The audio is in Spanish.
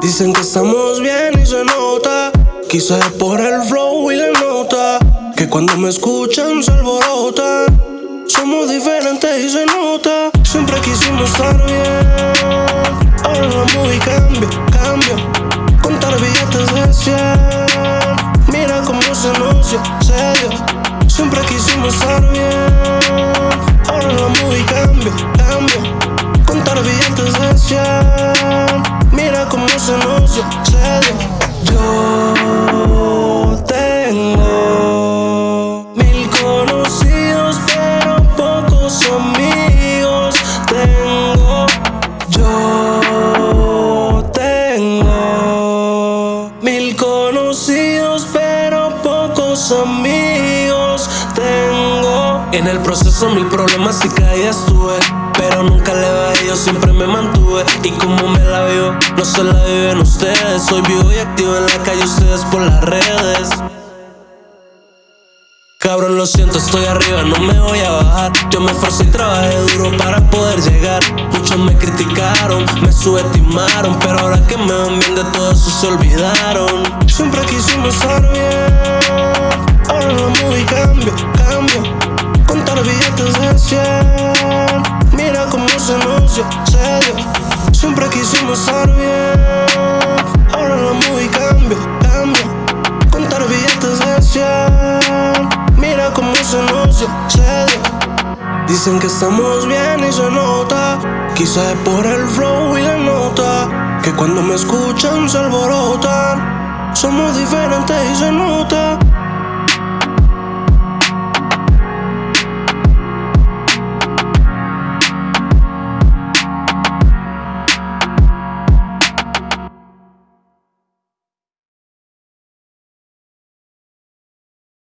Dicen que estamos bien y se nota. Quizás por el flow y la nota. Que cuando me escuchan se alborotan. Somos diferentes y se nota. Siempre quisimos estar bien. Ahora la movie cambia, cambia. Contar billetes de 100. Mira cómo se nocia, serio. Siempre quisimos estar bien. Ahora la movie cambia, cambia. Contar billetes de 100. Yo tengo mil conocidos, pero pocos amigos tengo. Yo tengo mil conocidos, pero pocos amigos tengo. En el proceso mil problemas y caídas tuve. Pero nunca le bajé, yo siempre me mantuve. Y como me la vio, no se la viven ustedes. Soy vivo y activo en la calle, ustedes por las redes. Cabrón, lo siento, estoy arriba, no me voy a bajar. Yo me esforcé y trabajé duro para poder llegar. Muchos me criticaron, me subestimaron, pero ahora que me ven bien de todo eso se olvidaron. Siempre quisimos estar bien, ahora la movie cambia, cambia. Contar billetes de 100, mira cómo Siempre quisimos estar bien, ahora la movie cambia, cambia. Contar billetes de 100, mira cómo se nocia, serio. Dicen que estamos bien y se nota. Quizás es por el flow y la nota. Que cuando me escuchan se alborotan. Somos diferentes y.